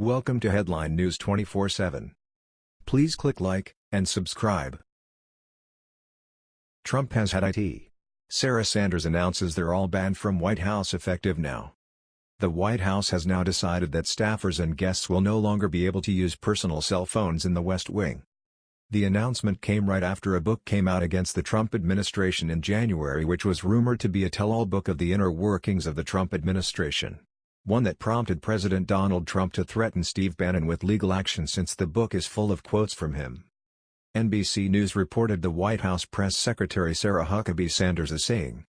Welcome to Headline News 24/7. Please click like and subscribe. Trump has had IT. Sarah Sanders announces they're all banned from White House effective now. The White House has now decided that staffers and guests will no longer be able to use personal cell phones in the West Wing. The announcement came right after a book came out against the Trump administration in January which was rumored to be a tell-all book of the inner workings of the Trump administration one that prompted President Donald Trump to threaten Steve Bannon with legal action since the book is full of quotes from him. NBC News reported the White House press secretary Sarah Huckabee Sanders is saying,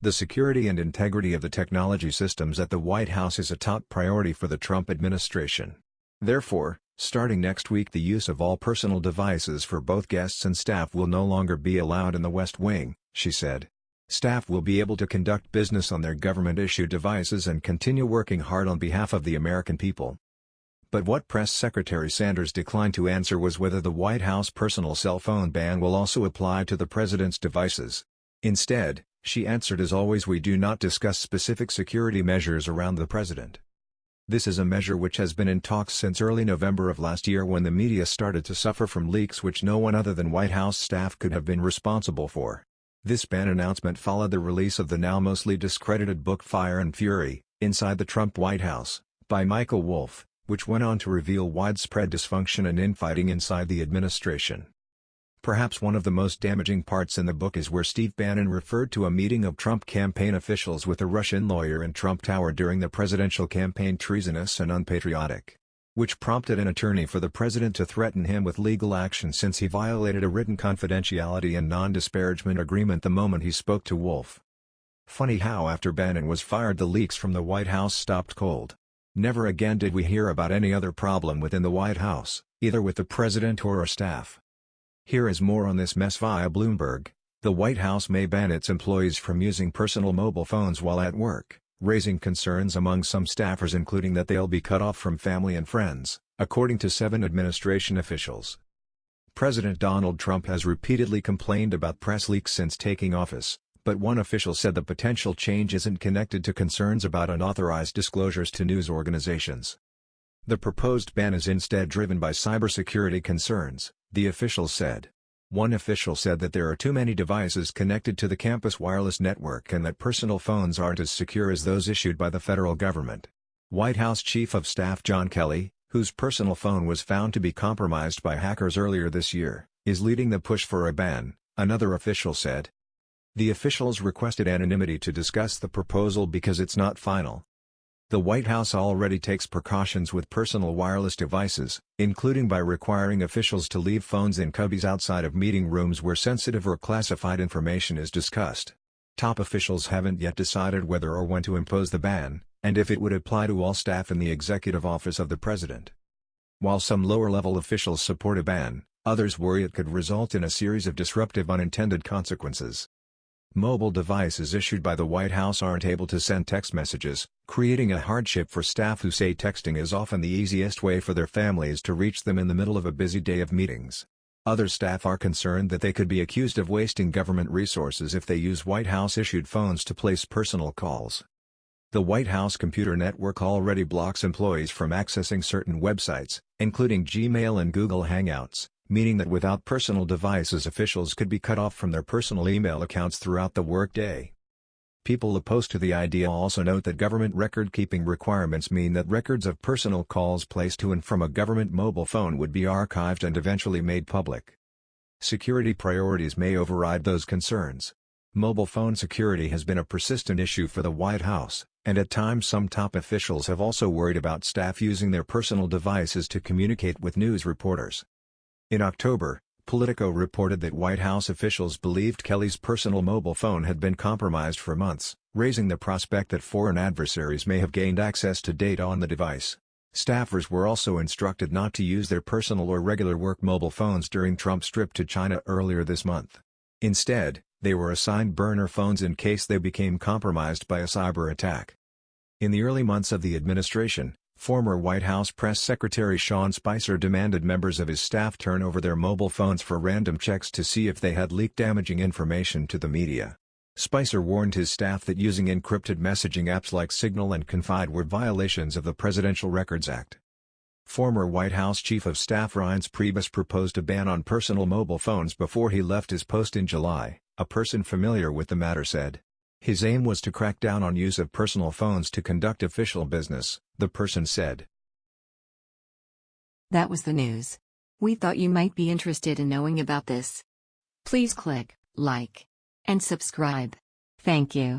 The security and integrity of the technology systems at the White House is a top priority for the Trump administration. Therefore, starting next week the use of all personal devices for both guests and staff will no longer be allowed in the West Wing, she said. Staff will be able to conduct business on their government-issued devices and continue working hard on behalf of the American people. But what Press Secretary Sanders declined to answer was whether the White House personal cell phone ban will also apply to the president's devices. Instead, she answered as always we do not discuss specific security measures around the president. This is a measure which has been in talks since early November of last year when the media started to suffer from leaks which no one other than White House staff could have been responsible for. This ban announcement followed the release of the now mostly discredited book Fire and Fury, Inside the Trump White House, by Michael Wolff, which went on to reveal widespread dysfunction and infighting inside the administration. Perhaps one of the most damaging parts in the book is where Steve Bannon referred to a meeting of Trump campaign officials with a Russian lawyer in Trump Tower during the presidential campaign treasonous and unpatriotic which prompted an attorney for the president to threaten him with legal action since he violated a written confidentiality and non-disparagement agreement the moment he spoke to Wolff. Funny how after Bannon was fired the leaks from the White House stopped cold. Never again did we hear about any other problem within the White House, either with the president or a staff. Here is more on this mess via Bloomberg. The White House may ban its employees from using personal mobile phones while at work raising concerns among some staffers including that they'll be cut off from family and friends, according to seven administration officials. President Donald Trump has repeatedly complained about press leaks since taking office, but one official said the potential change isn't connected to concerns about unauthorized disclosures to news organizations. The proposed ban is instead driven by cybersecurity concerns, the official said. One official said that there are too many devices connected to the campus wireless network and that personal phones aren't as secure as those issued by the federal government. White House Chief of Staff John Kelly, whose personal phone was found to be compromised by hackers earlier this year, is leading the push for a ban, another official said. The officials requested anonymity to discuss the proposal because it's not final, the White House already takes precautions with personal wireless devices, including by requiring officials to leave phones in cubbies outside of meeting rooms where sensitive or classified information is discussed. Top officials haven't yet decided whether or when to impose the ban, and if it would apply to all staff in the executive office of the president. While some lower-level officials support a ban, others worry it could result in a series of disruptive unintended consequences. Mobile devices issued by the White House aren't able to send text messages, creating a hardship for staff who say texting is often the easiest way for their families to reach them in the middle of a busy day of meetings. Other staff are concerned that they could be accused of wasting government resources if they use White House-issued phones to place personal calls. The White House computer network already blocks employees from accessing certain websites, including Gmail and Google Hangouts meaning that without personal devices officials could be cut off from their personal email accounts throughout the workday. People opposed to the idea also note that government record-keeping requirements mean that records of personal calls placed to and from a government mobile phone would be archived and eventually made public. Security priorities may override those concerns. Mobile phone security has been a persistent issue for the White House, and at times some top officials have also worried about staff using their personal devices to communicate with news reporters. In October, Politico reported that White House officials believed Kelly's personal mobile phone had been compromised for months, raising the prospect that foreign adversaries may have gained access to data on the device. Staffers were also instructed not to use their personal or regular work mobile phones during Trump's trip to China earlier this month. Instead, they were assigned burner phones in case they became compromised by a cyber attack. In the early months of the administration, Former White House Press Secretary Sean Spicer demanded members of his staff turn over their mobile phones for random checks to see if they had leaked damaging information to the media. Spicer warned his staff that using encrypted messaging apps like Signal and Confide were violations of the Presidential Records Act. Former White House Chief of Staff Reince Priebus proposed a ban on personal mobile phones before he left his post in July, a person familiar with the matter said. His aim was to crack down on use of personal phones to conduct official business, the person said. That was the news. We thought you might be interested in knowing about this. Please click like and subscribe. Thank you.